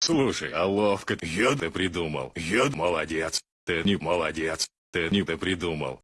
Слушай, а ловко я ты придумал. Я молодец. Ты не молодец. Ты не ты придумал.